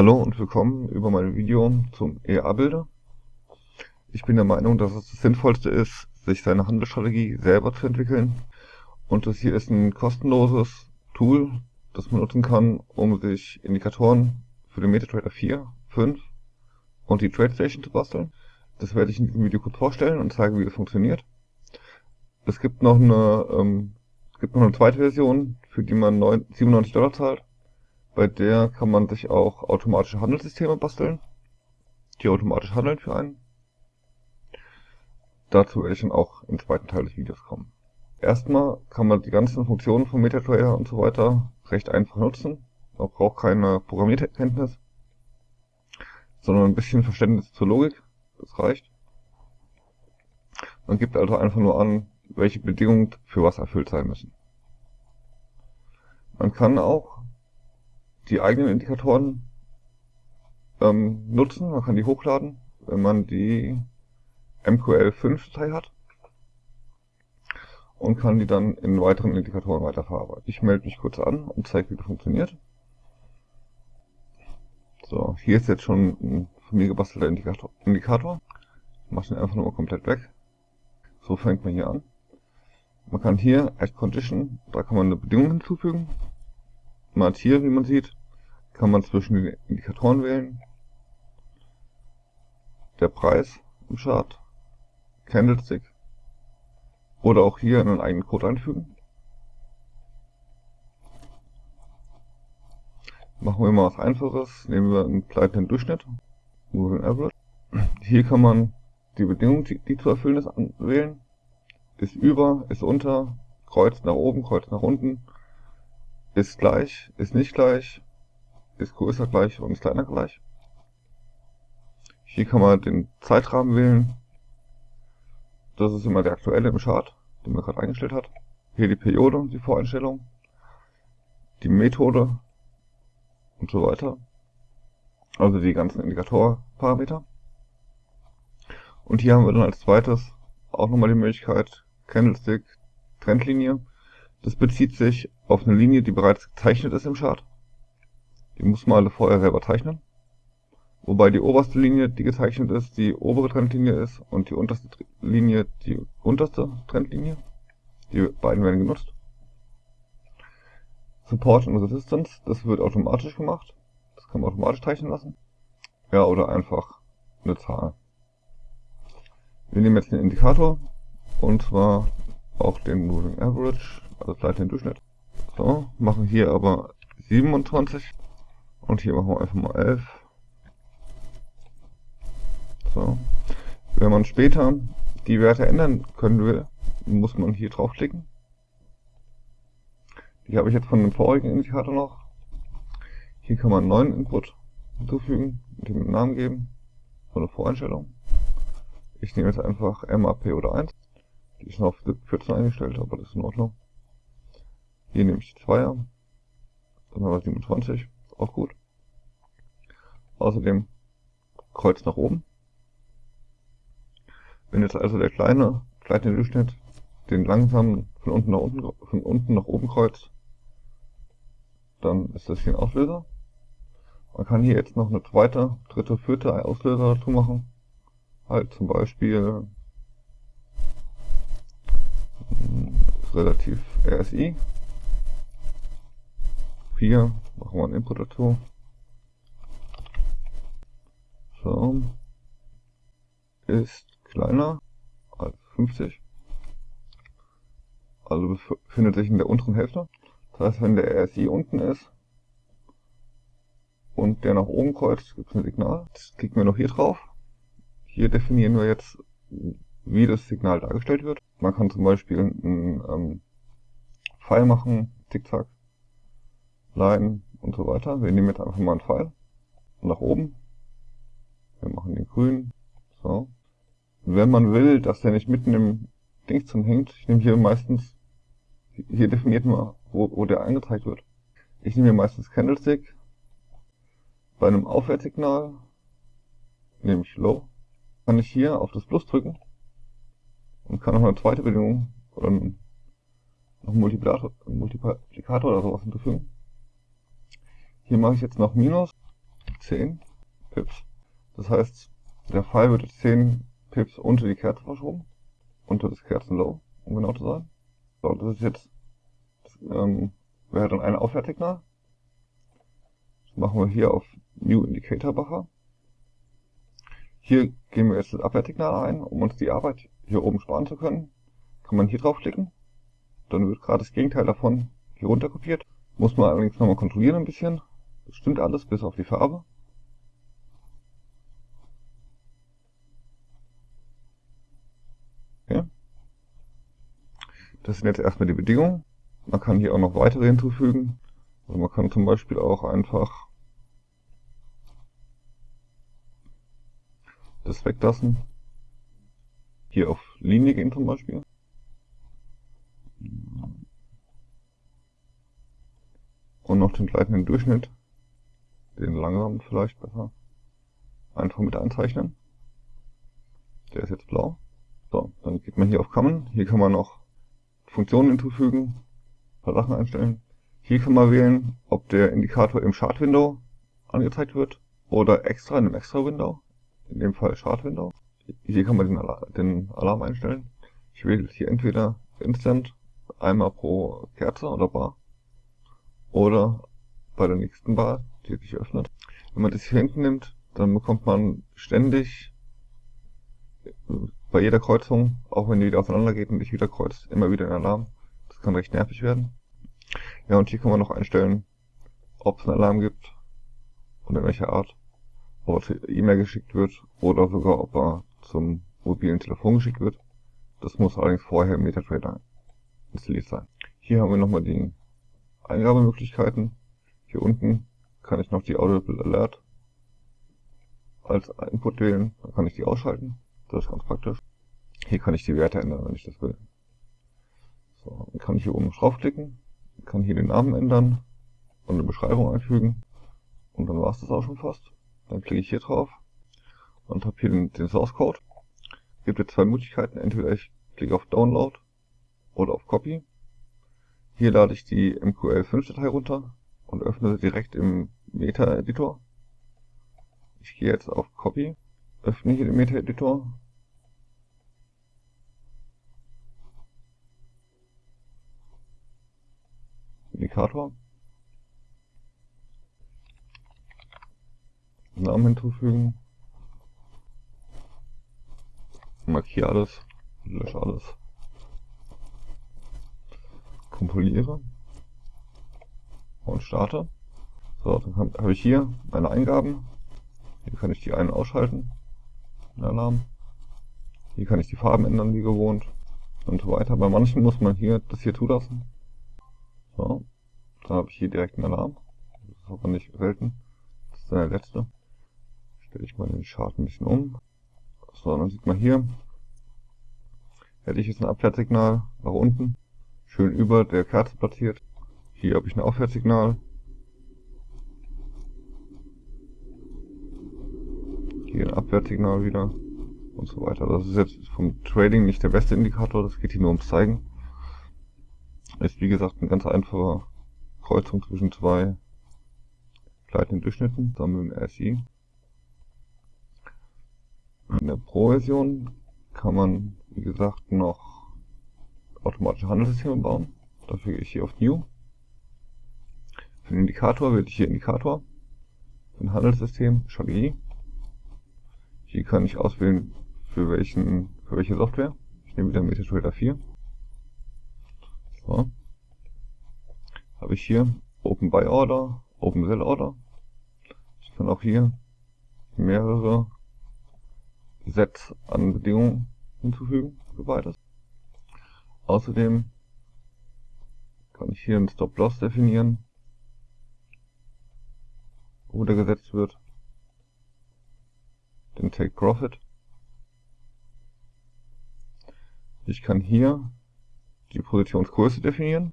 Hallo und willkommen über mein Video zum EA-Bilder. Ich bin der Meinung, dass es das Sinnvollste ist, sich seine Handelsstrategie selber zu entwickeln. Und das hier ist ein kostenloses Tool, das man nutzen kann, um sich Indikatoren für den MetaTrader 4, 5 und die TradeStation zu basteln. Das werde ich in diesem Video kurz vorstellen und zeigen, wie das funktioniert. Es gibt noch eine, ähm, es gibt noch eine zweite Version, für die man 9, 97 Dollar zahlt. Bei der kann man sich auch automatische Handelssysteme basteln, die automatisch handeln für einen. Dazu werde ich dann auch im zweiten Teil des Videos kommen. Erstmal kann man die ganzen Funktionen von MetaTrader und so weiter recht einfach nutzen. Man braucht keine Programmierkenntnis, sondern ein bisschen Verständnis zur Logik. Das reicht. Man gibt also einfach nur an, welche Bedingungen für was erfüllt sein müssen. Man kann auch die eigenen Indikatoren ähm, nutzen. Man kann die hochladen, wenn man die MQL5-Datei hat und kann die dann in weiteren Indikatoren weiterverarbeiten. Ich melde mich kurz an und zeige, wie das funktioniert. So, hier ist jetzt schon ein von mir gebastelter Indikator. Indikator. Ich mache den einfach nur mal komplett weg. So fängt man hier an. Man kann hier Add Condition, da kann man eine Bedingung hinzufügen. Man hat hier, wie man sieht, kann man zwischen den Indikatoren wählen. Der Preis im Chart, Candlestick oder auch hier einen eigenen Code einfügen. Machen wir mal was Einfaches. Nehmen wir einen gleitenden Durchschnitt, Moving Average. Hier kann man die Bedingung, die, die zu erfüllen ist, wählen. Ist über, ist unter, Kreuz nach oben, Kreuz nach unten, ist gleich, ist nicht gleich, ist größer gleich und kleiner gleich. Hier kann man den Zeitrahmen wählen. Das ist immer der aktuelle im Chart, den man gerade eingestellt hat. Hier die Periode, die Voreinstellung, die Methode und so weiter. Also die ganzen Indikatorparameter. Und hier haben wir dann als zweites auch nochmal die Möglichkeit Candlestick, Trendlinie. Das bezieht sich auf eine Linie, die bereits gezeichnet ist im Chart. Die muss man alle vorher selber zeichnen. Wobei die oberste Linie, die gezeichnet ist, die obere Trendlinie ist und die unterste Linie die unterste Trendlinie. Die beiden werden genutzt. Support und Resistance, das wird automatisch gemacht. Das kann man automatisch zeichnen lassen. Ja, oder einfach eine Zahl. Wir nehmen jetzt den Indikator und zwar auch den Moving Average, also gleich den Durchschnitt. So, machen hier aber 27 und hier machen wir einfach mal 11. So. Wenn man später die Werte ändern können will, muss man hier draufklicken. Die habe ich jetzt von dem vorigen Indikator noch. Hier kann man einen neuen Input hinzufügen, dem einen Namen geben, so eine Voreinstellung. Ich nehme jetzt einfach MAP oder 1. Die ist noch auf 14 eingestellt, aber das ist in Ordnung. Hier nehme ich die 2er. Dann haben wir 27, auch gut. Außerdem Kreuz nach oben. Wenn jetzt also der kleine kleine Durchschnitt den langsamen von unten nach unten von unten nach oben kreuzt, dann ist das hier ein Auslöser. Man kann hier jetzt noch eine zweite, dritte, vierte Auslöser dazu machen. Halt zum Beispiel hm, relativ RSI. 4, machen wir einen Input dazu. So. Ist kleiner als 50. Also befindet sich in der unteren Hälfte. Das heißt, wenn der RSI unten ist und der nach oben kreuzt, gibt es ein Signal. Das klicken wir noch hier drauf. Hier definieren wir jetzt, wie das Signal dargestellt wird. Man kann zum Beispiel einen ähm, Pfeil machen, Zickzack, Line und so weiter. Wir nehmen jetzt einfach mal einen Pfeil nach oben wir machen den grün. So. Wenn man will, dass der nicht mitten im Dings drin hängt, ich nehme hier meistens, hier definiert man, wo, wo der angezeigt wird. Ich nehme hier meistens Candlestick. Bei einem Aufwärtssignal nehme ich Low. Kann ich hier auf das Plus drücken und kann noch eine zweite Bedingung oder noch einen Multiplikator, Multiplikator oder sowas hinzufügen. Hier mache ich jetzt noch Minus 10 Pips. Das heißt, der Pfeil wird jetzt 10 Pips unter die Kerze verschoben, unter das Kerzenlow, um genau zu sein. So, das ist jetzt, das, ähm, wäre dann ein Aufwärtssignal. Das machen wir hier auf New Indicator Buffer. Hier geben wir jetzt das Abwärtssignal ein, um uns die Arbeit hier oben sparen zu können. Kann man hier draufklicken. Dann wird gerade das Gegenteil davon hier runter kopiert. Muss man allerdings nochmal kontrollieren ein bisschen. Das stimmt alles, bis auf die Farbe. Das sind jetzt erstmal die Bedingungen. Man kann hier auch noch weitere hinzufügen. Also man kann zum Beispiel auch einfach das weglassen. Hier auf Linie gehen zum Beispiel. Und noch den gleitenden Durchschnitt, den langsamen vielleicht besser, einfach mit einzeichnen. Der ist jetzt blau. So, dann geht man hier auf Common. Hier kann man noch Funktionen hinzufügen, ein paar Sachen einstellen. Hier kann man wählen, ob der Indikator im Chart Window angezeigt wird oder extra in einem extra Window in dem Fall Chart Window. Hier kann man den, Alarm, den Alarm einstellen. Ich wähle hier entweder Instant, einmal pro Kerze oder Bar, oder bei der nächsten Bar, die sich öffnet. Wenn man das hier hinten nimmt, dann bekommt man ständig bei jeder Kreuzung, auch wenn die wieder auseinander geht und nicht wieder kreuzt, immer wieder ein Alarm. Das kann recht nervig werden. Ja, und hier kann man noch einstellen, ob es einen Alarm gibt und in welcher Art ob er E-Mail geschickt wird oder sogar ob er zum mobilen Telefon geschickt wird. Das muss allerdings vorher im MetaTrader installiert sein. Hier haben wir nochmal die Eingabemöglichkeiten. Hier unten kann ich noch die Audible Alert als Input wählen. Dann kann ich die ausschalten. Das ist ganz praktisch. Hier kann ich die Werte ändern, wenn ich das will. So, dann kann ich hier oben draufklicken, kann hier den Namen ändern und eine Beschreibung einfügen. Und dann war es das auch schon fast. Dann klicke ich hier drauf und habe hier den, den Source Code. Es gibt jetzt zwei Möglichkeiten. Entweder ich klicke auf Download oder auf Copy. Hier lade ich die MQL5-Datei runter und öffne sie direkt im Meta-Editor. Ich gehe jetzt auf Copy, öffne hier den Meta-Editor. Indikator. Namen hinzufügen. Markiere alles, lösche alles. Kompiliere und starte. So, dann habe ich hier meine Eingaben. Hier kann ich die einen ausschalten, Alarm. Hier kann ich die Farben ändern, wie gewohnt und so weiter. Bei manchen muss man hier das hier zulassen. So, dann habe ich hier direkt einen Alarm. Das ist aber nicht selten. Das ist der letzte stelle ich mal den Chart ein bisschen um. So, dann sieht man hier, hätte ich jetzt ein Abwärtssignal nach unten, schön über der Kerze platziert. Hier habe ich ein Aufwärtssignal. Hier ein Abwärtssignal wieder und so weiter. Das ist jetzt vom Trading nicht der beste Indikator, das geht hier nur ums Zeigen. Ist wie gesagt eine ganz einfache Kreuzung zwischen zwei gleitenden Durchschnitten, zusammen dem RSI. In der Pro-Version kann man, wie gesagt, noch automatische Handelssysteme bauen. Dafür gehe ich hier auf New. Für den Indikator wähle ich hier Indikator. Für ein Handelssystem Strategie. Hier kann ich auswählen, für, welchen, für welche Software. Ich nehme wieder MetaTrader 4. So. Habe ich hier Open Buy Order, Open Sell Order. Ich kann auch hier mehrere Set an Bedingungen hinzufügen für beides. Außerdem kann ich hier einen Stop-Loss definieren, wo der gesetzt wird, den Take Profit. Ich kann hier die Positionsgröße definieren.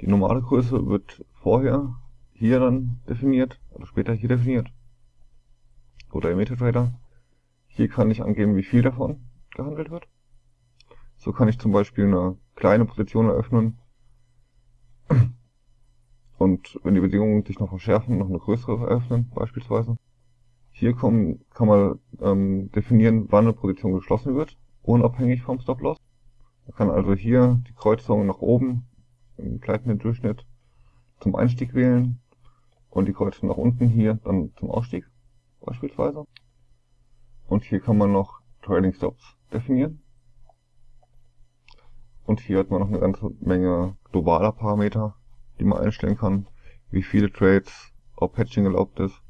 Die normale Größe wird vorher hier dann definiert, oder später hier definiert. Oder im MetaTrader. Hier kann ich angeben, wie viel davon gehandelt wird. So kann ich zum Beispiel eine kleine Position eröffnen und wenn die Bedingungen sich noch verschärfen, noch eine größere öffnen beispielsweise. Hier kommen, kann man ähm, definieren, wann eine Position geschlossen wird, unabhängig vom Stop-Loss. Man kann also hier die Kreuzung nach oben im gleitenden Durchschnitt zum Einstieg wählen und die Kreuzung nach unten hier dann zum Ausstieg beispielsweise. Und hier kann man noch Trailing Stops definieren. Und hier hat man noch eine ganze Menge globaler Parameter, die man einstellen kann, wie viele Trades, ob Hedging erlaubt ist,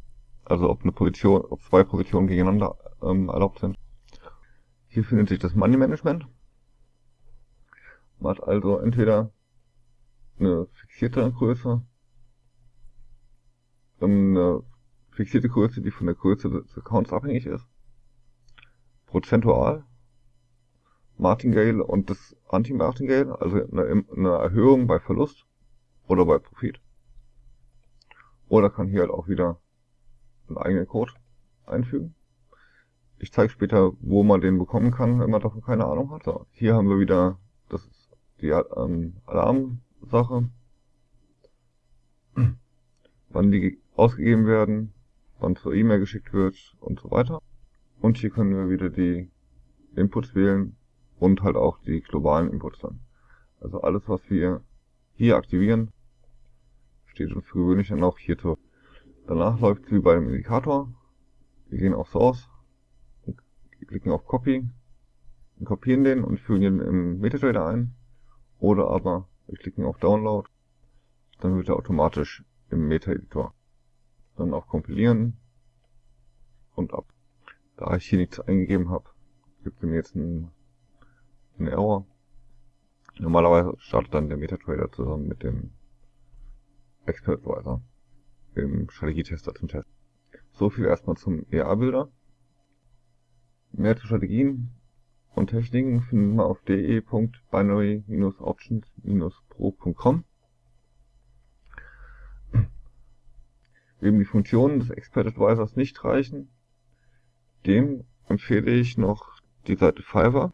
also ob eine Position, ob zwei Positionen gegeneinander ähm, erlaubt sind. Hier findet sich das Money Management. Man hat also entweder eine fixierte Größe, eine fixierte Größe, die von der Größe des Accounts abhängig ist, prozentual, Martingale und das Anti-Martingale, also eine, eine Erhöhung bei Verlust oder bei Profit. Oder kann hier halt auch wieder einen eigenen Code einfügen. Ich zeige später, wo man den bekommen kann, wenn man davon keine Ahnung hat. So, hier haben wir wieder, das die ähm, Alarmsache, wann die ausgegeben werden, wann zur E-Mail geschickt wird und so weiter. Und hier können wir wieder die Inputs wählen und halt auch die globalen Inputs dann. Also alles, was wir hier aktivieren, steht uns gewöhnlich dann auch hier zur. Danach läuft es wie bei dem Indikator. Wir gehen auf Source, klicken auf Copy, kopieren den und fügen ihn im MetaTrader ein. Oder aber wir klicken auf Download, dann wird er automatisch im Meta-Editor. Dann auf Kompilieren und ab. Da ich hier nichts eingegeben habe, gibt es mir jetzt einen, einen Error. Normalerweise startet dann der MetaTrader zusammen mit dem Expert Advisor im Strategietester zum Test. So viel erstmal zum EA-Bilder. Mehr zu Strategien und Techniken finden wir auf de.binary-options-pro.com. Wem die Funktionen des Expert Advisors nicht reichen, dem empfehle ich noch die Seite Fiverr.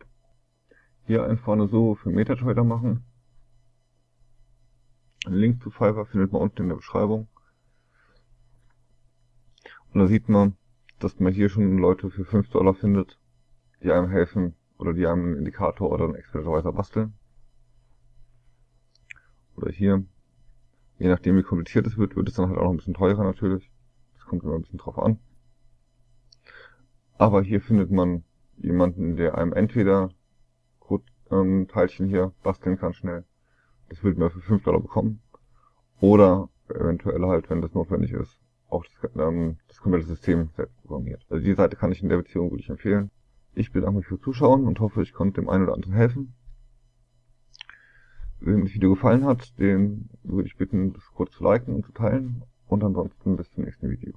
Hier einfach eine Suche für MetaTrader machen. Einen Link zu Fiverr findet man unten in der Beschreibung. Und da sieht man, dass man hier schon Leute für 5 Dollar findet, die einem helfen oder die einem einen Indikator oder einen Expert Advisor basteln. Oder hier, je nachdem wie kompliziert es wird, wird es dann halt auch noch ein bisschen teurer natürlich. Das kommt immer ein bisschen drauf an. Aber hier findet man jemanden, der einem entweder Code-Teilchen ähm, hier basteln kann schnell. Das wird man für 5 Dollar bekommen. Oder eventuell halt, wenn das notwendig ist, auch das, ähm, das komplette System selbst programmiert. Also die Seite kann ich in der Beziehung wirklich empfehlen. Ich bedanke mich fürs Zuschauen und hoffe, ich konnte dem einen oder anderen helfen. Wenn das Video gefallen hat, den würde ich bitten, das kurz zu liken und zu teilen. Und ansonsten bis zum nächsten Video.